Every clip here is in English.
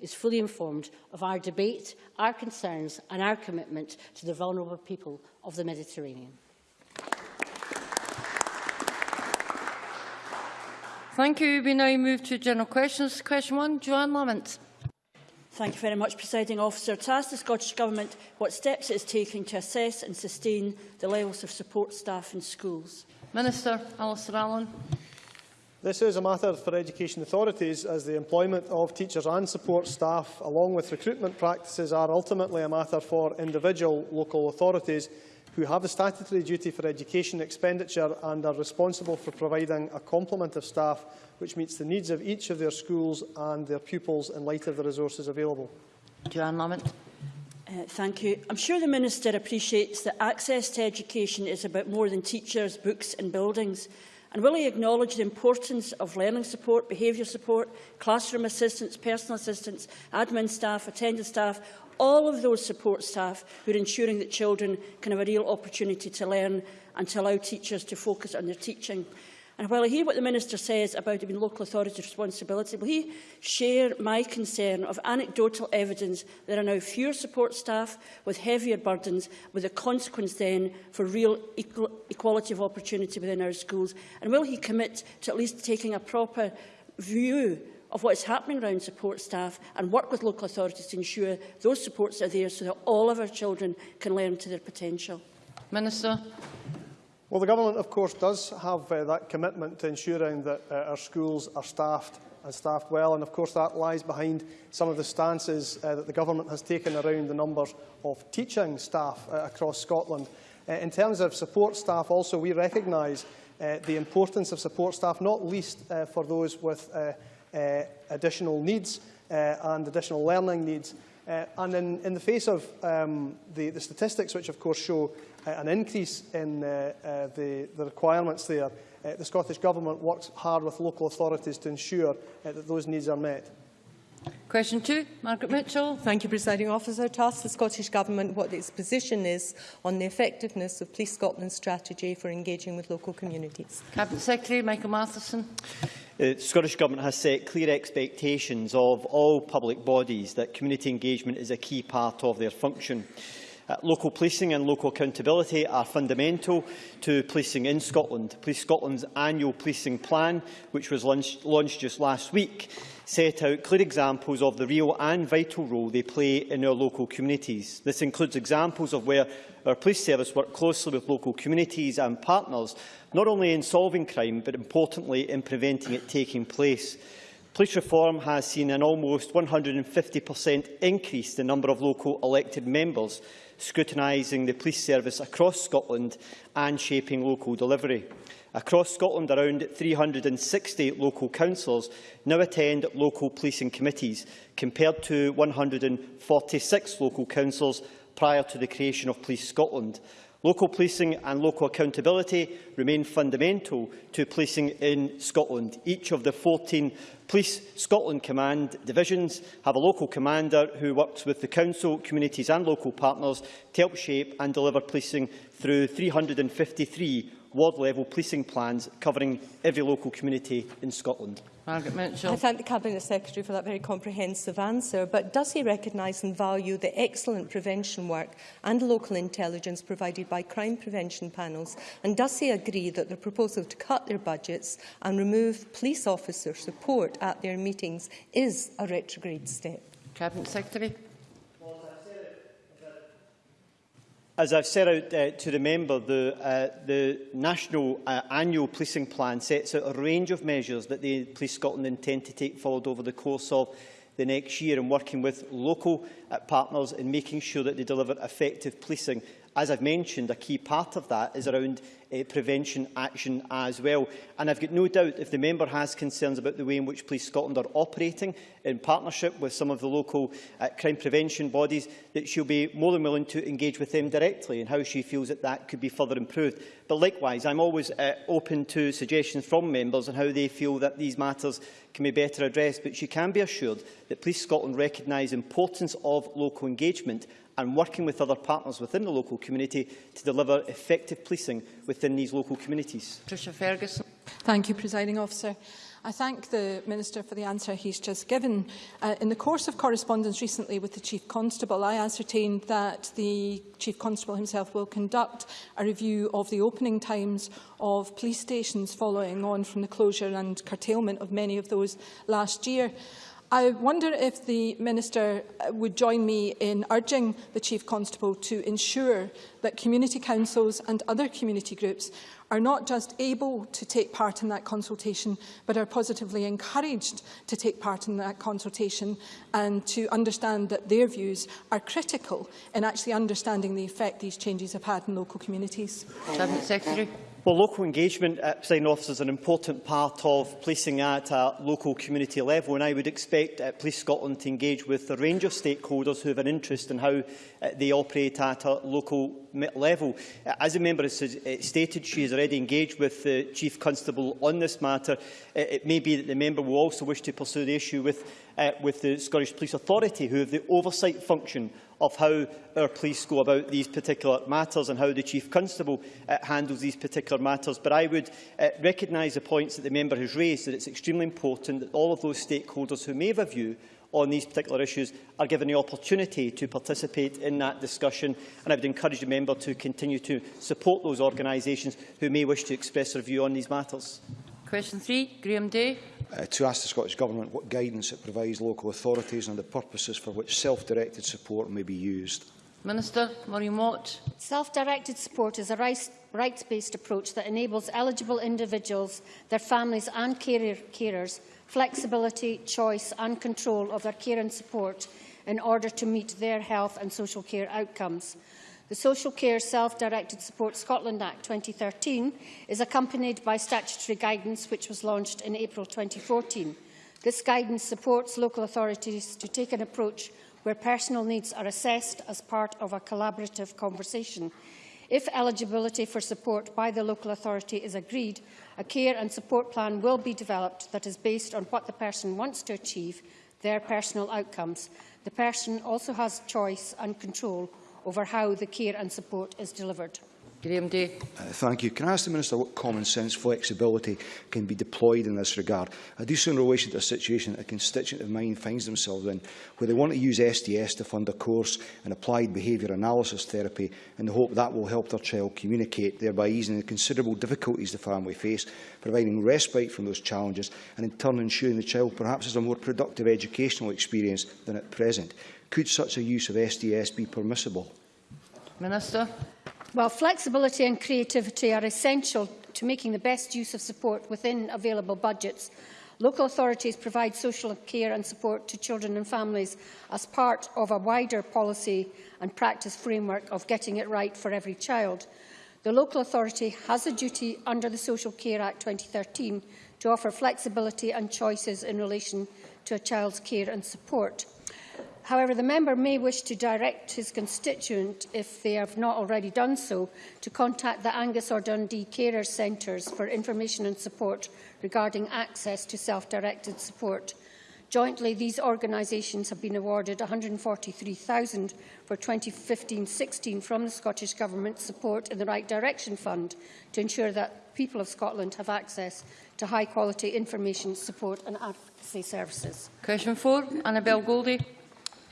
is fully informed of our debate, our concerns and our commitment to the vulnerable people of the Mediterranean. Thank you. We now move to general questions. Question one, Johann Lamont. Thank you very much, Presiding Officer. To ask the Scottish Government what steps it is taking to assess and sustain the levels of support staff in schools. Minister Alasdair Allan. This is a matter for education authorities as the employment of teachers and support staff along with recruitment practices are ultimately a matter for individual local authorities who have a statutory duty for education expenditure and are responsible for providing a complement of staff which meets the needs of each of their schools and their pupils in light of the resources available. Johann Lamont. Uh, thank you. I'm sure the Minister appreciates that access to education is about more than teachers, books and buildings. And will he acknowledge the importance of learning support, behaviour support, classroom assistance, personal assistance, admin staff, attendance staff, all of those support staff who are ensuring that children can have a real opportunity to learn and to allow teachers to focus on their teaching? And while I hear what the Minister says about it being local authorities' responsibility, will he share my concern of anecdotal evidence there are now fewer support staff with heavier burdens, with a consequence then for real equal equality of opportunity within our schools? And will he commit to at least taking a proper view of what is happening around support staff and work with local authorities to ensure those supports are there so that all of our children can learn to their potential? Minister. Well, the Government, of course, does have uh, that commitment to ensuring that uh, our schools are staffed and staffed well, and of course that lies behind some of the stances uh, that the Government has taken around the numbers of teaching staff uh, across Scotland. Uh, in terms of support staff, also, we recognise uh, the importance of support staff, not least uh, for those with uh, uh, additional needs uh, and additional learning needs. Uh, and in, in the face of um, the, the statistics, which of course show uh, an increase in uh, uh, the, the requirements there, uh, the Scottish Government works hard with local authorities to ensure uh, that those needs are met. Question two, Margaret Mitchell. Thank you, Presiding Officer. To ask the Scottish Government what its position is on the effectiveness of Police Scotland's strategy for engaging with local communities. Cabinet Secretary Michael Matheson. The Scottish Government has set clear expectations of all public bodies that community engagement is a key part of their function. Uh, local policing and local accountability are fundamental to policing in Scotland. Police Scotland's annual policing plan, which was launched, launched just last week, set out clear examples of the real and vital role they play in our local communities. This includes examples of where our police service work closely with local communities and partners, not only in solving crime, but importantly in preventing it taking place. Police reform has seen an almost 150% increase in the number of local elected members scrutinising the police service across Scotland and shaping local delivery. Across Scotland, around 360 local councils now attend local policing committees, compared to 146 local councils prior to the creation of Police Scotland. Local policing and local accountability remain fundamental to policing in Scotland. Each of the 14 Police Scotland Command divisions have a local commander who works with the council, communities and local partners to help shape and deliver policing through 353 ward-level policing plans covering every local community in Scotland. Margaret Mitchell. I thank the Cabinet Secretary for that very comprehensive answer, but does he recognise and value the excellent prevention work and local intelligence provided by crime prevention panels, and does he agree that the proposal to cut their budgets and remove police officer support at their meetings is a retrograde step? Cabinet Secretary. As I've set out uh, to the member, the, uh, the National uh, Annual Policing Plan sets out a range of measures that the Police Scotland intend to take forward over the course of the next year and working with local uh, partners in making sure that they deliver effective policing. As I've mentioned, a key part of that is around uh, prevention action as well. And I've got no doubt if the member has concerns about the way in which Police Scotland are operating in partnership with some of the local uh, crime prevention bodies, that she'll be more than willing to engage with them directly and how she feels that that could be further improved. But likewise, I'm always uh, open to suggestions from members on how they feel that these matters can be better addressed. But she can be assured that Police Scotland recognise the importance of local engagement and working with other partners within the local community to deliver effective policing within these local communities. Patricia Ferguson. Thank you, Presiding Officer. I thank the Minister for the answer he's just given. Uh, in the course of correspondence recently with the Chief Constable, I ascertained that the Chief Constable himself will conduct a review of the opening times of police stations following on from the closure and curtailment of many of those last year. I wonder if the Minister uh, would join me in urging the Chief Constable to ensure that community councils and other community groups are not just able to take part in that consultation, but are positively encouraged to take part in that consultation and to understand that their views are critical in actually understanding the effect these changes have had in local communities. Cabinet Secretary. Well, local engagement, uh, President Officer, is an important part of policing at a local community level, and I would expect uh, Police Scotland to engage with a range of stakeholders who have an interest in how uh, they operate at a local level. Uh, as a member has uh, stated, she has already engaged with the Chief Constable on this matter. Uh, it may be that the member will also wish to pursue the issue with, uh, with the Scottish Police Authority, who have the oversight function of how our police go about these particular matters and how the Chief Constable uh, handles these particular matters. But I would uh, recognise the points that the member has raised, that it's extremely important that all of those stakeholders who may have a view on these particular issues are given the opportunity to participate in that discussion. And I would encourage the member to continue to support those organisations who may wish to express their view on these matters. Question three, Graham Day uh, to ask the Scottish Government what guidance it provides local authorities on the purposes for which self-directed support may be used. Minister Maureen Watt. Self-directed support is a rights-based approach that enables eligible individuals, their families and carer carers flexibility, choice and control of their care and support in order to meet their health and social care outcomes. The Social Care Self-Directed Support Scotland Act 2013 is accompanied by statutory guidance which was launched in April 2014. This guidance supports local authorities to take an approach where personal needs are assessed as part of a collaborative conversation. If eligibility for support by the local authority is agreed, a care and support plan will be developed that is based on what the person wants to achieve, their personal outcomes. The person also has choice and control over how the care and support is delivered. Graham Day. Uh, thank you. Can I ask the Minister what common sense flexibility can be deployed in this regard? I do so in relation to a situation a constituent of mine finds themselves in, where they want to use SDS to fund a course in applied behaviour analysis therapy in the hope that will help their child communicate, thereby easing the considerable difficulties the family face, providing respite from those challenges and in turn ensuring the child perhaps has a more productive educational experience than at present. Could such a use of SDS be permissible? Minister. Well, flexibility and creativity are essential to making the best use of support within available budgets. Local authorities provide social care and support to children and families as part of a wider policy and practice framework of getting it right for every child. The local authority has a duty under the Social Care Act 2013 to offer flexibility and choices in relation to a child's care and support. However, the member may wish to direct his constituent, if they have not already done so, to contact the Angus or Dundee Carers Centres for information and support regarding access to self-directed support. Jointly, these organisations have been awarded £143,000 for 2015-16 from the Scottish Government Support in the Right Direction Fund to ensure that people of Scotland have access to high-quality information, support and advocacy services. Question four, Annabel Goldie.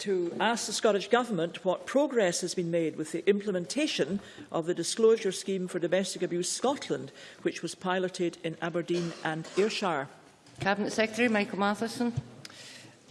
To ask the Scottish Government what progress has been made with the implementation of the Disclosure Scheme for Domestic Abuse Scotland, which was piloted in Aberdeen and Ayrshire. Cabinet Secretary Michael Matheson.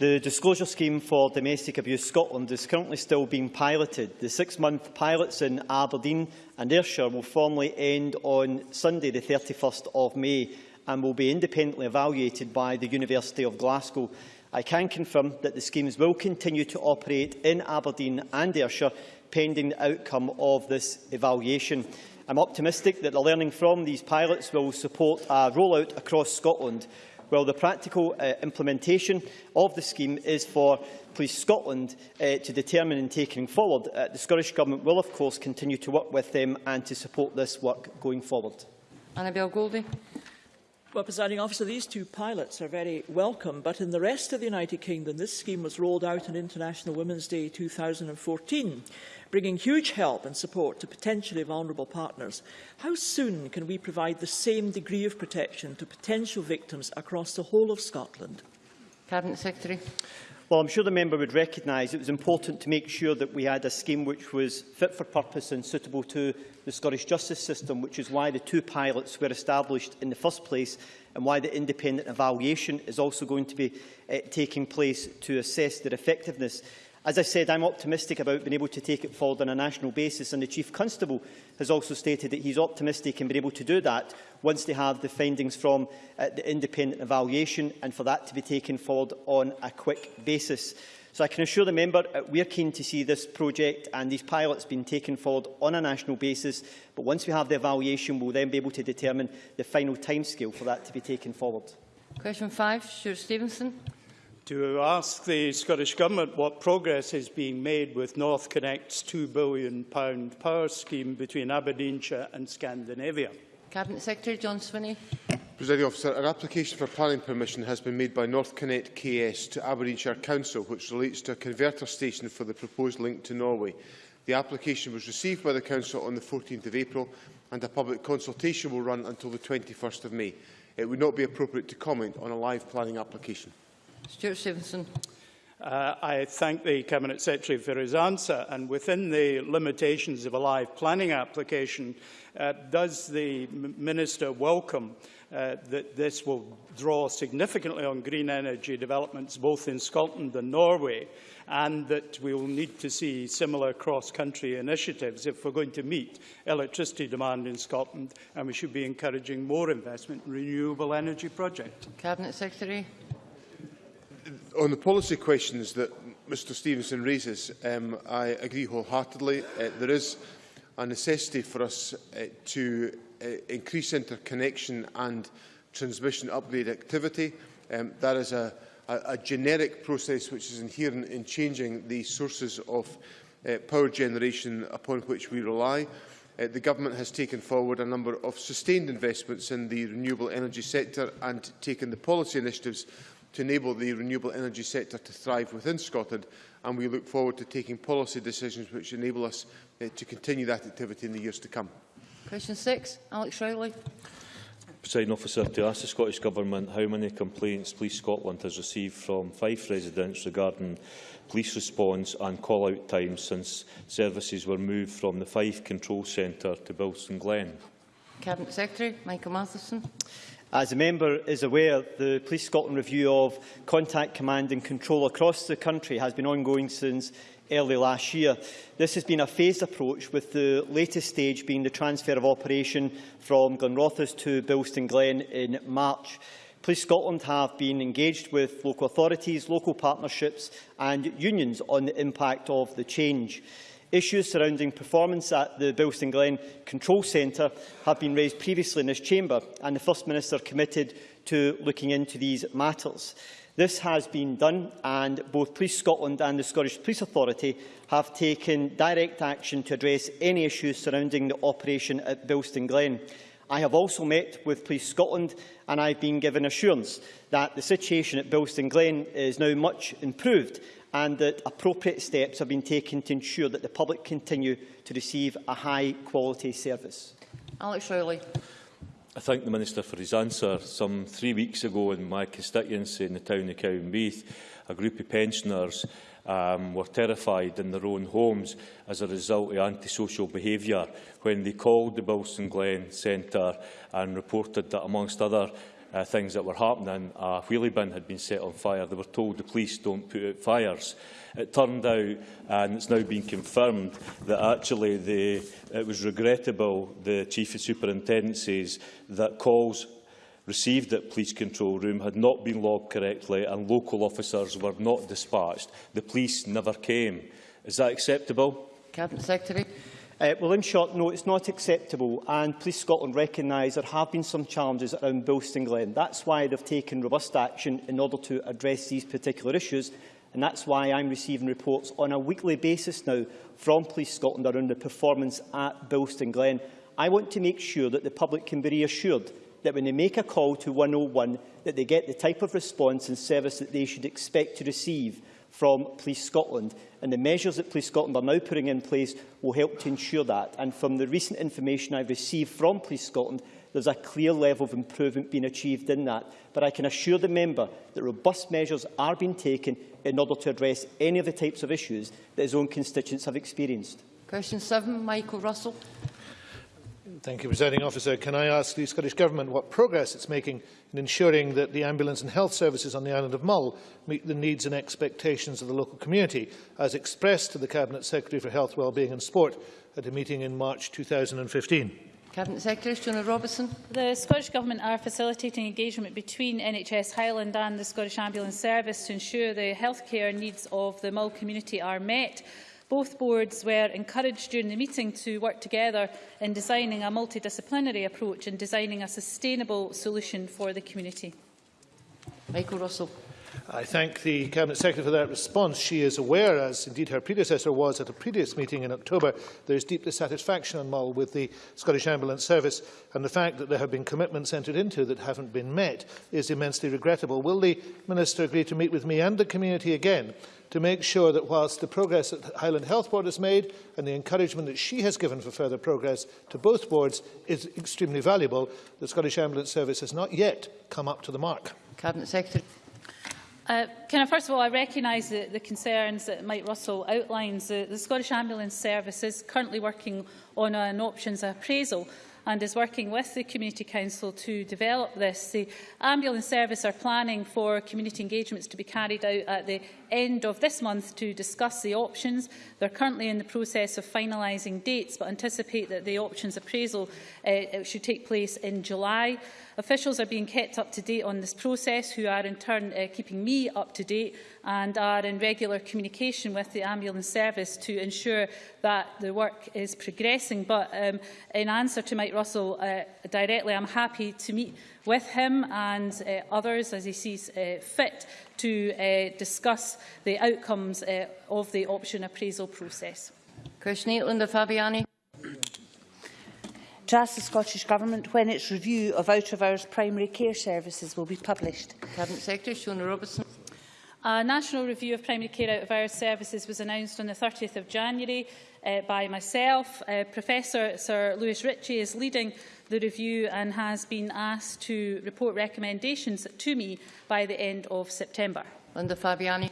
The disclosure scheme for domestic abuse Scotland is currently still being piloted. The six-month pilots in Aberdeen and Ayrshire will formally end on Sunday, the 31st of May, and will be independently evaluated by the University of Glasgow. I can confirm that the schemes will continue to operate in Aberdeen and Ayrshire pending the outcome of this evaluation. I'm optimistic that the learning from these pilots will support a rollout across Scotland, while the practical uh, implementation of the scheme is for Police Scotland uh, to determine in taking forward. Uh, the Scottish Government will, of course, continue to work with them and to support this work going forward. Annabel Goldie. Well, presiding officer, these two pilots are very welcome, but in the rest of the United Kingdom, this scheme was rolled out on International Women's Day 2014, bringing huge help and support to potentially vulnerable partners. How soon can we provide the same degree of protection to potential victims across the whole of Scotland? Cabinet Secretary. Well, I'm sure the member would recognise it was important to make sure that we had a scheme which was fit for purpose and suitable to the Scottish justice system, which is why the two pilots were established in the first place and why the independent evaluation is also going to be uh, taking place to assess their effectiveness. As I said, I'm optimistic about being able to take it forward on a national basis, and the Chief Constable has also stated that he's optimistic in being able to do that once they have the findings from uh, the independent evaluation, and for that to be taken forward on a quick basis. So I can assure the member uh, we are keen to see this project and these pilots being taken forward on a national basis, but once we have the evaluation, we'll then be able to determine the final timescale for that to be taken forward. Question five, Stewart Stevenson. to ask the Scottish Government what progress is being made with North Connect's £2 billion power scheme between Aberdeenshire and Scandinavia. Cabinet Secretary John Swinney. Presiding officer, an application for planning permission has been made by North Connect KS to Aberdeenshire Council, which relates to a converter station for the proposed link to Norway. The application was received by the Council on the 14th of April, and a public consultation will run until the 21st of May. It would not be appropriate to comment on a live planning application. Stuart Stevenson. Uh, I thank the Cabinet Secretary for his answer and within the limitations of a live planning application, uh, does the Minister welcome uh, that this will draw significantly on green energy developments both in Scotland and Norway and that we will need to see similar cross-country initiatives if we're going to meet electricity demand in Scotland and we should be encouraging more investment in renewable energy projects. Cabinet Secretary. On the policy questions that Mr Stevenson raises, um, I agree wholeheartedly. Uh, there is a necessity for us uh, to uh, increase interconnection and transmission upgrade activity. Um, that is a, a, a generic process which is inherent in changing the sources of uh, power generation upon which we rely. Uh, the Government has taken forward a number of sustained investments in the renewable energy sector and taken the policy initiatives to enable the renewable energy sector to thrive within Scotland and we look forward to taking policy decisions which enable us uh, to continue that activity in the years to come. Question 6, Alex Rowley. Presiding officer, to ask the Scottish Government how many complaints Police Scotland has received from Fife residents regarding police response and call-out times since services were moved from the Fife Control Centre to Bilston Glen. Cabinet Secretary Michael Matheson. As the member is aware, the Police Scotland review of contact command and control across the country has been ongoing since early last year. This has been a phased approach, with the latest stage being the transfer of operation from Glenrothes to Bilston Glen in March. Police Scotland have been engaged with local authorities, local partnerships and unions on the impact of the change. Issues surrounding performance at the Bilston Glen Control Centre have been raised previously in this chamber and the First Minister committed to looking into these matters. This has been done and both Police Scotland and the Scottish Police Authority have taken direct action to address any issues surrounding the operation at Bilston Glen. I have also met with Police Scotland and I have been given assurance that the situation at Bilston Glen is now much improved and that appropriate steps have been taken to ensure that the public continue to receive a high-quality service? Alex Rowley. I thank the Minister for his answer. Some three weeks ago in my constituency in the town of Cowdenbeath, a group of pensioners um, were terrified in their own homes as a result of antisocial behaviour when they called the Bilston Glen Centre and reported that, amongst other uh, things that were happening. A wheelie bin had been set on fire. They were told the police don't put out fires. It turned out, and it's now been confirmed, that actually the, it was regrettable, the Chief of Superintendent says, that calls received at police control room had not been logged correctly and local officers were not dispatched. The police never came. Is that acceptable? Cabinet Secretary. Uh, well, in short, no, it's not acceptable, and Police Scotland recognise there have been some challenges around Bilston Glen. That's why they've taken robust action in order to address these particular issues, and that's why I'm receiving reports on a weekly basis now from Police Scotland around the performance at Bilston Glen. I want to make sure that the public can be reassured that when they make a call to 101, that they get the type of response and service that they should expect to receive from Police Scotland. And the measures that Police Scotland are now putting in place will help to ensure that. And from the recent information I've received from Police Scotland, there's a clear level of improvement being achieved in that. But I can assure the member that robust measures are being taken in order to address any of the types of issues that his own constituents have experienced. Question 7, Michael Russell. Thank you, Presiding Officer. Can I ask the Scottish Government what progress it's making in ensuring that the ambulance and health services on the island of Mull meet the needs and expectations of the local community, as expressed to the Cabinet Secretary for Health, Wellbeing and Sport at a meeting in March 2015? Cabinet Secretary Shona Robison. The Scottish Government are facilitating engagement between NHS Highland and the Scottish Ambulance Service to ensure the healthcare needs of the Mull community are met. Both boards were encouraged during the meeting to work together in designing a multidisciplinary approach and designing a sustainable solution for the community. Michael Russell. I thank the Cabinet Secretary for that response. She is aware, as indeed her predecessor was at a previous meeting in October, there is deep dissatisfaction on Mull with the Scottish Ambulance Service and the fact that there have been commitments entered into that haven't been met is immensely regrettable. Will the Minister agree to meet with me and the community again to make sure that whilst the progress that Highland Health Board has made and the encouragement that she has given for further progress to both boards is extremely valuable, the Scottish Ambulance Service has not yet come up to the mark. Cabinet Secretary. Uh, can I, first of all, I recognise the, the concerns that Mike Russell outlines. The, the Scottish Ambulance Service is currently working on an options appraisal and is working with the Community Council to develop this. The ambulance service are planning for community engagements to be carried out at the end of this month to discuss the options. They're currently in the process of finalising dates, but anticipate that the options appraisal uh, should take place in July. Officials are being kept up to date on this process, who are in turn uh, keeping me up to date and are in regular communication with the ambulance service to ensure that the work is progressing. But um, in answer to Mike Russell uh, directly, I'm happy to meet with him and uh, others as he sees uh, fit to uh, discuss the outcomes uh, of the option appraisal process. Question 8, Linda Fabiani. To ask the Scottish Government when its review of out-of-hours primary care services will be published. Cabinet Secretary Shona Robison. A national review of primary care out-of-hours services was announced on the 30th of January uh, by myself. Uh, Professor Sir Lewis Ritchie is leading the review and has been asked to report recommendations to me by the end of September. Linda Fabiani.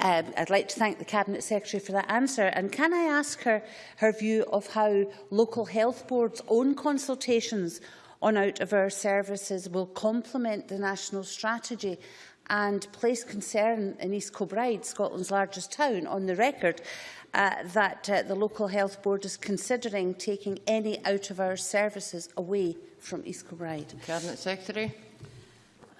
Um, I'd like to thank the Cabinet Secretary for that answer. And can I ask her her view of how local health boards' own consultations on out-of-hour services will complement the national strategy and place concern in East Kilbride, Scotland's largest town, on the record uh, that uh, the Local Health Board is considering taking any out of our services away from East Kilbride. Cabinet Secretary.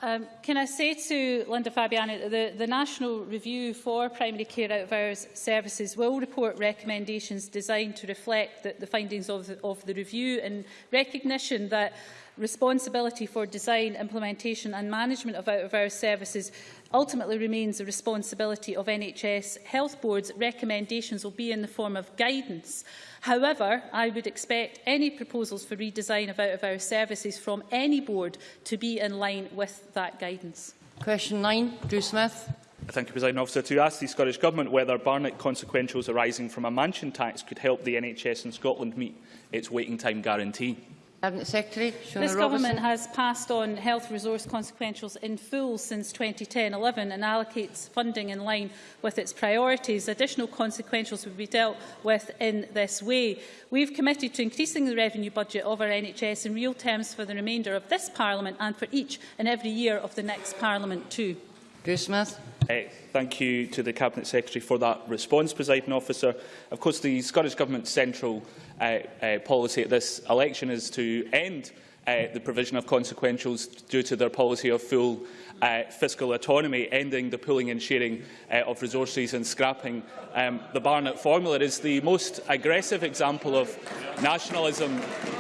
Um, can I say to Linda Fabiani that the, the National Review for Primary Care Out of Hours Services will report recommendations designed to reflect the, the findings of the, of the review and recognition that responsibility for design, implementation and management of out-of-hours services ultimately remains the responsibility of NHS health boards. Recommendations will be in the form of guidance. However, I would expect any proposals for redesign of out-of-hours services from any board to be in line with that guidance. Question 9, Drew Smith. Thank you, President Officer. To ask the Scottish Government whether Barnett consequentials arising from a mansion tax could help the NHS in Scotland meet its waiting time guarantee. Cabinet Secretary, Shona This Robertson. government has passed on health resource consequentials in full since 2010-11 and allocates funding in line with its priorities. Additional consequentials will be dealt with in this way. We've committed to increasing the revenue budget of our NHS in real terms for the remainder of this Parliament and for each and every year of the next Parliament too. Drew Smith. Uh, thank you to the Cabinet Secretary for that response, Presiding Officer. Of course, the Scottish Government's central uh, uh, policy at this election is to end uh, the provision of consequentials due to their policy of full uh, fiscal autonomy, ending the pooling and sharing uh, of resources and scrapping um, the Barnett formula. is the most aggressive example of nationalism.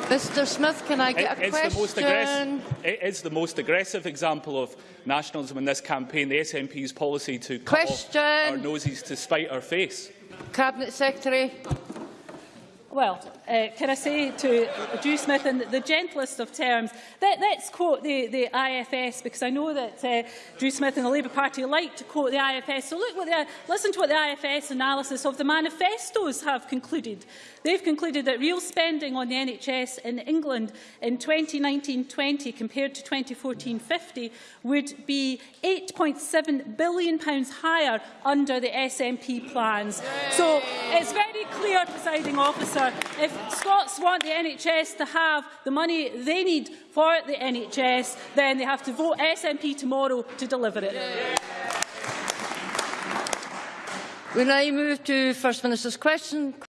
Mr Smith, can I get it, a it's question? The most aggressive, it is the most aggressive example of nationalism in this campaign, the SNP's policy to cut question. off our noses to spite our face. Cabinet Secretary. Well, uh, can I say to Drew Smith in the gentlest of terms, let, let's quote the, the IFS, because I know that uh, Drew Smith and the Labour Party like to quote the IFS. So look what the, listen to what the IFS analysis of the manifestos have concluded. They've concluded that real spending on the NHS in England in 2019-20 compared to 2014-50 would be £8.7 billion pounds higher under the SNP plans. So it's very clear, presiding officer, if Scots want the NHS to have the money they need for the NHS, then they have to vote SNP tomorrow to deliver it. Yeah. We now move to First Minister's question.